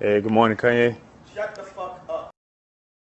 Hey, good morning, Kanye.